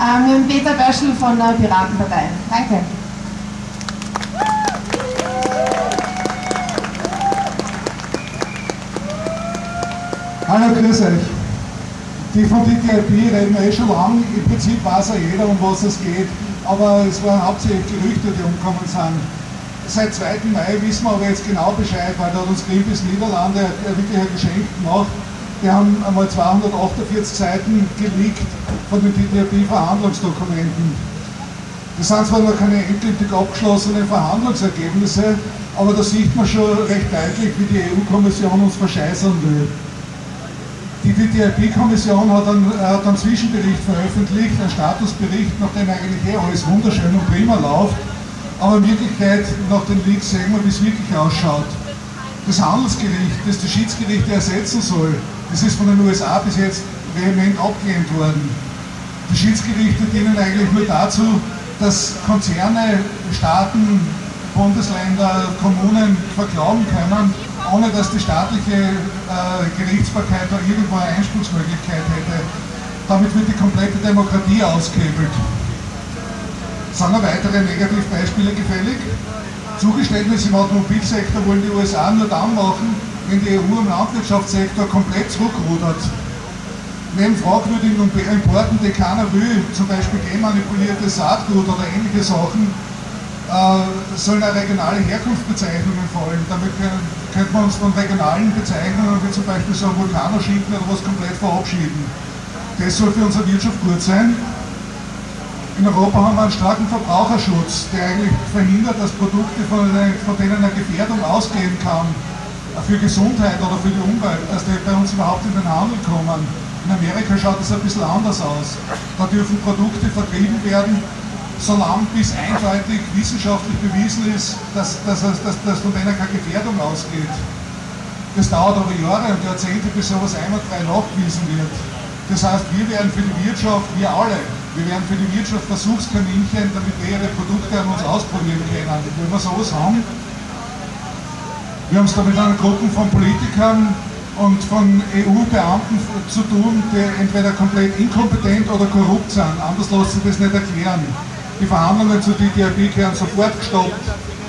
äh, mit dem Peter Böschel von der Piratenpartei. Danke. Hallo, grüß euch. Die von DTIP reden wir eh schon lange. Im Prinzip weiß ja jeder, um was es geht. Aber es waren hauptsächlich Gerüchte, die umgekommen sind. Seit 2. Mai wissen wir aber jetzt genau Bescheid, weil da hat uns Greenpeace Niederlande wirklich ein Geschenk gemacht. Die haben einmal 248 Seiten geleakt von den TTIP-Verhandlungsdokumenten. Das sind zwar noch keine endgültig abgeschlossenen Verhandlungsergebnisse, aber da sieht man schon recht deutlich, wie die EU-Kommission uns verscheißern will. Die TTIP-Kommission hat, einen, hat einen Zwischenbericht veröffentlicht, einen Statusbericht, nachdem eigentlich eh alles wunderschön und prima läuft. Aber in Wirklichkeit, nach den Leaks sehen wir, wie es wirklich ausschaut. Das Handelsgericht, das die Schiedsgerichte ersetzen soll, das ist von den USA bis jetzt vehement abgelehnt worden. Die Schiedsgerichte dienen eigentlich nur dazu, dass Konzerne, Staaten, Bundesländer, Kommunen verklagen können, ohne dass die staatliche äh, Gerichtsbarkeit da irgendwo eine Einspruchsmöglichkeit hätte. Damit wird die komplette Demokratie ausgehebelt. Sind noch weitere Negativbeispiele gefällig? Zugeständnisse im Automobilsektor wollen die USA nur dann machen, wenn die EU im Landwirtschaftssektor komplett zurückrudert. Neben fragwürdigen Importen, die keiner will, zum Beispiel genmanipuliertes Saatgut oder ähnliche Sachen, äh, sollen auch regionale Herkunftsbezeichnungen fallen. Damit können, könnte man uns von regionalen Bezeichnungen wie zum Beispiel so ein Vulkanoschinken oder was komplett verabschieden. Das soll für unsere Wirtschaft gut sein. In Europa haben wir einen starken Verbraucherschutz, der eigentlich verhindert, dass Produkte, von, von denen eine Gefährdung ausgehen kann, für Gesundheit oder für die Umwelt, dass die bei uns überhaupt in den Handel kommen. In Amerika schaut es ein bisschen anders aus. Da dürfen Produkte vertrieben werden, solange bis eindeutig wissenschaftlich bewiesen ist, dass, dass, dass, dass von denen keine Gefährdung ausgeht. Das dauert aber Jahre und Jahrzehnte, bis sowas einwandfrei nachgewiesen wird. Das heißt, wir werden für die Wirtschaft, wir alle, wir werden für die Wirtschaft Versuchskaninchen, damit wir ihre Produkte an uns ausprobieren können. Wenn wir sowas haben, wir haben es da mit einer Gruppe von Politikern und von EU-Beamten zu tun, die entweder komplett inkompetent oder korrupt sind. Anders lässt sich das nicht erklären. Die Verhandlungen zu TTIP werden sofort gestoppt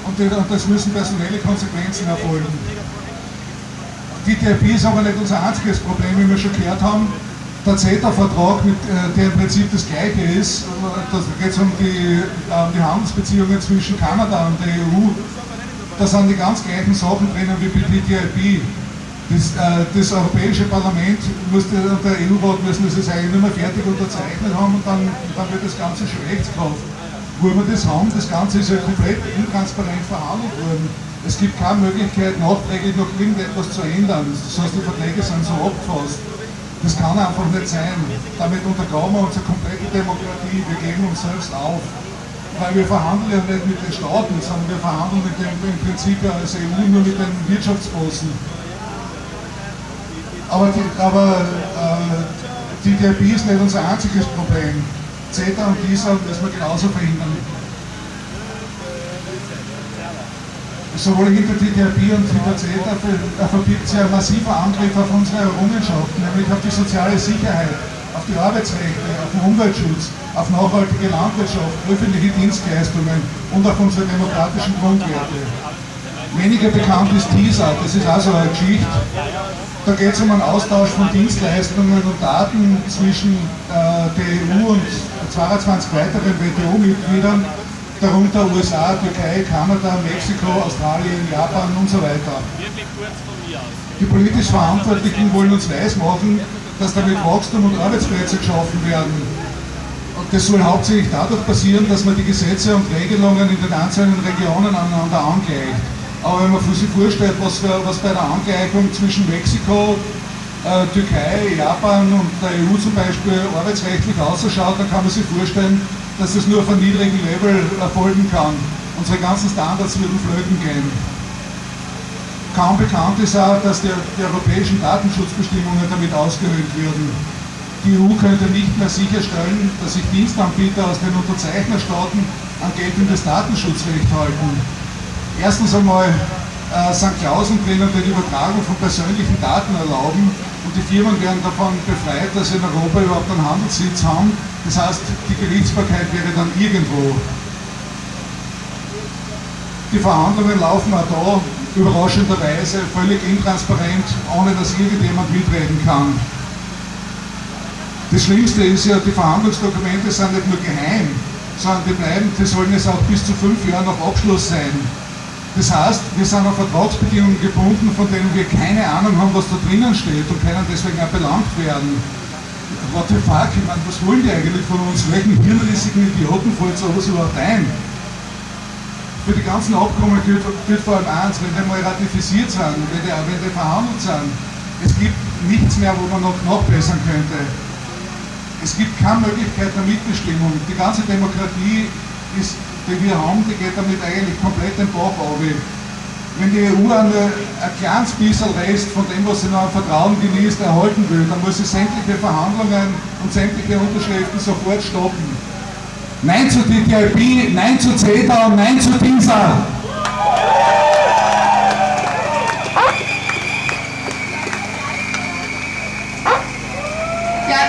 und, das müssen personelle Konsequenzen erfolgen. TTIP ist aber nicht unser einziges Problem, wie wir schon gehört haben. Der CETA-Vertrag, äh, der im Prinzip das gleiche ist, da geht es um die, um die Handelsbeziehungen zwischen Kanada und der EU. Da sind die ganz gleichen Sachen drinnen wie bei TTIP. Das, äh, das, Europäische Parlament musste, und der EU-Rat müssen das eigentlich nur mehr fertig unterzeichnet haben und dann, dann wird das Ganze schon Rechtskraft wo wir das haben, das Ganze ist ja komplett intransparent verhandelt worden. Es gibt keine Möglichkeit, nachträglich noch irgendetwas zu ändern. Das heißt, die Verträge sind so abgefasst. Das kann einfach nicht sein. Damit untergraben wir unsere komplette Demokratie. Wir geben uns selbst auf. Weil wir verhandeln ja nicht mit den Staaten, sondern wir verhandeln mit dem, im Prinzip ja als EU nur mit den Wirtschaftsbossen. Aber, die, aber äh, DRB ist nicht unser einziges Problem. CETA und TISA müssen wir genauso verhindern. Sowohl hinter TTIP und hinter CETA verbirgt sich ein massiver Angriff auf unsere Errungenschaften, nämlich auf die soziale Sicherheit, auf die Arbeitsrechte, auf den Umweltschutz, auf nachhaltige Landwirtschaft, öffentliche Dienstleistungen und auf unsere demokratischen Grundwerte. Weniger bekannt ist TISA, das ist also eine Geschichte. Da geht es um einen Austausch von Dienstleistungen und Daten zwischen äh, der EU und 22 weiteren WTO-Mitgliedern, darunter USA, Türkei, Kanada, Mexiko, Australien, Japan und so weiter. Die politisch Verantwortlichen wollen uns weismachen, dass damit Wachstum und Arbeitsplätze geschaffen werden. Und das soll hauptsächlich dadurch passieren, dass man die Gesetze und Regelungen in den einzelnen Regionen aneinander angleicht. Aber wenn man sich vorstellt, was, für, was bei der Angleichung zwischen Mexiko, äh, Türkei, Japan und der EU zum Beispiel arbeitsrechtlich ausschaut, dann kann man sich vorstellen, dass das nur auf einem niedrigen Level erfolgen kann. Unsere ganzen Standards würden flöten gehen. Kaum bekannt ist auch, dass die, die europäischen Datenschutzbestimmungen damit ausgehöhlt würden. Die EU könnte nicht mehr sicherstellen, dass sich Dienstanbieter aus den Unterzeichnerstaaten an geltendes Datenschutzrecht halten. Erstens einmal äh, sind Klauseln drinnen, die Übertragung von persönlichen Daten erlauben und die Firmen werden davon befreit, dass sie in Europa überhaupt einen Handelssitz haben. Das heißt, die Gerichtsbarkeit wäre dann irgendwo. Die Verhandlungen laufen auch da überraschenderweise völlig intransparent, ohne dass irgendjemand mitreden kann. Das Schlimmste ist ja, die Verhandlungsdokumente sind nicht nur geheim, sondern die bleiben, die sollen jetzt auch bis zu fünf Jahren nach Abschluss sein. Das heißt, wir sind an Vertragsbedingungen gebunden, von denen wir keine Ahnung haben, was da drinnen steht und können deswegen auch belangt werden. What the fuck, ich meine, was wollen die eigentlich von uns? Welchen hirnrissigen Idioten fällt sowas überhaupt ein? Für die ganzen Abkommen gilt, gilt vor allem eins, wenn die mal ratifiziert sind, wenn die, wenn die verhandelt sind, es gibt nichts mehr, wo man noch nachbessern könnte. Es gibt keine Möglichkeit der Mitbestimmung. Die ganze Demokratie, ist, die wir haben, die geht damit eigentlich komplett den Bach auf. Wenn die EU eine, ein kleines bisschen Rest von dem, was sie noch an Vertrauen genießt, erhalten will, dann muss sie sämtliche Verhandlungen und sämtliche Unterschriften sofort stoppen. Nein zu TTIP, nein zu CETA und nein zu TISA.